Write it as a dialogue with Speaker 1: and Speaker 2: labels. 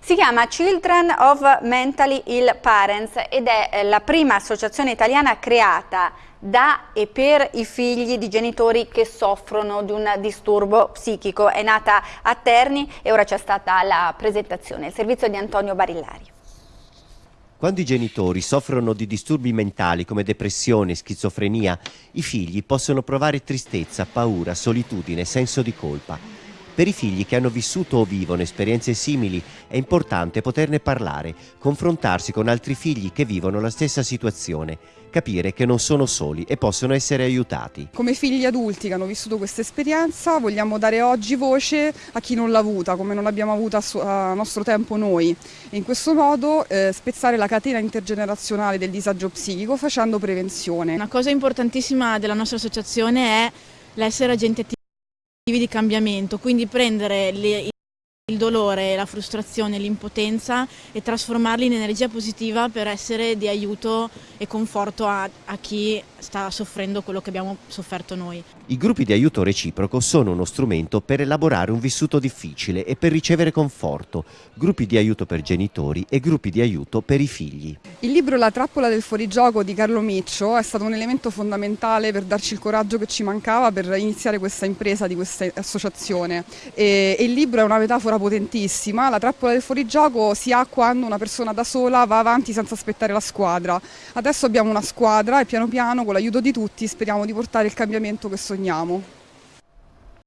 Speaker 1: Si chiama Children of Mentally Ill Parents ed è eh, la prima associazione italiana creata da e per i figli di genitori che soffrono di un disturbo psichico. È nata a Terni e ora c'è stata la presentazione, il servizio di Antonio Barillari.
Speaker 2: Quando i genitori soffrono di disturbi mentali come depressione e schizofrenia, i figli possono provare tristezza, paura, solitudine, senso di colpa. Per i figli che hanno vissuto o vivono esperienze simili è importante poterne parlare, confrontarsi con altri figli che vivono la stessa situazione, capire che non sono soli e possono essere aiutati.
Speaker 3: Come figli adulti che hanno vissuto questa esperienza vogliamo dare oggi voce a chi non l'ha avuta, come non l'abbiamo avuta a nostro tempo noi e in questo modo eh, spezzare la catena intergenerazionale del disagio psichico facendo prevenzione.
Speaker 4: Una cosa importantissima della nostra associazione è l'essere agenti attivi di cambiamento, quindi prendere le, il dolore, la frustrazione, l'impotenza e trasformarli in energia positiva per essere di aiuto e conforto a, a, chi sta soffrendo quello che abbiamo sofferto noi.
Speaker 2: I gruppi di aiuto reciproco sono uno strumento per elaborare un vissuto difficile e per ricevere conforto, gruppi di aiuto per genitori e gruppi di aiuto per i figli.
Speaker 3: Il libro La trappola del fuorigioco di Carlo Miccio è stato un elemento fondamentale per darci il coraggio che ci mancava per iniziare questa impresa di questa associazione e, e il libro è una metafora potentissima, la trappola del fuorigioco si ha quando una persona da sola va avanti senza aspettare la squadra. Adesso abbiamo una squadra e piano piano con l'aiuto di tutti speriamo di portare il cambiamento che sogniamo.